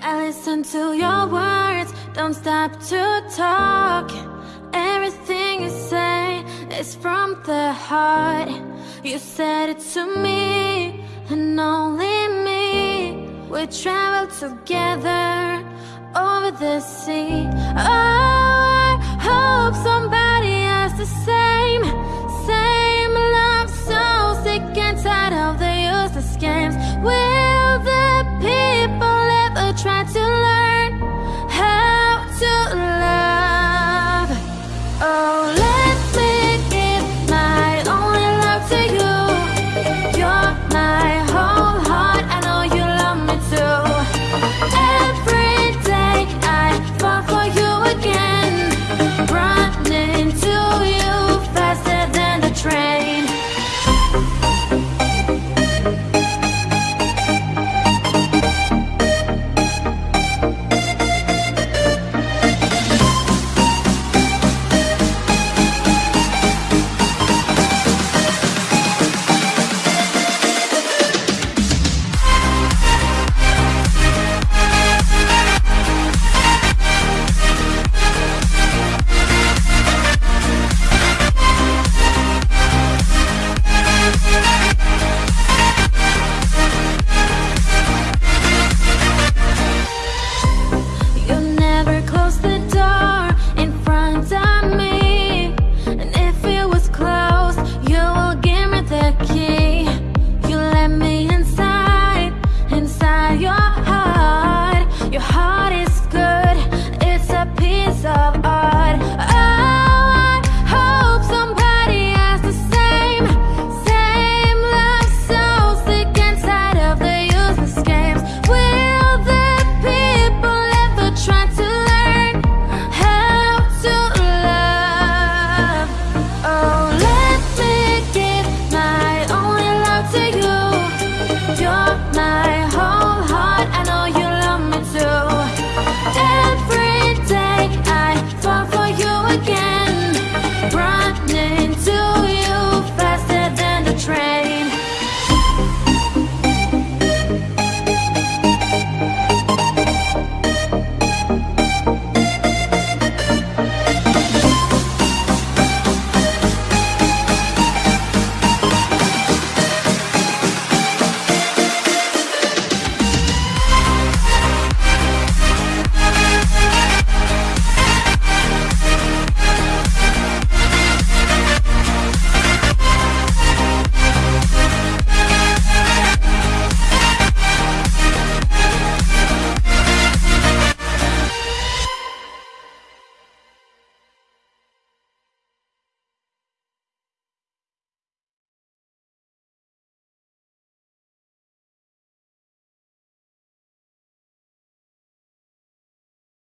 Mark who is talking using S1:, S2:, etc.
S1: I listen to your words, don't stop to talk. Everything you say is from the heart. You said it to me, and only me. We traveled together over the sea. Oh, I hope somebody has the same, same love So sick and tired of the useless games. We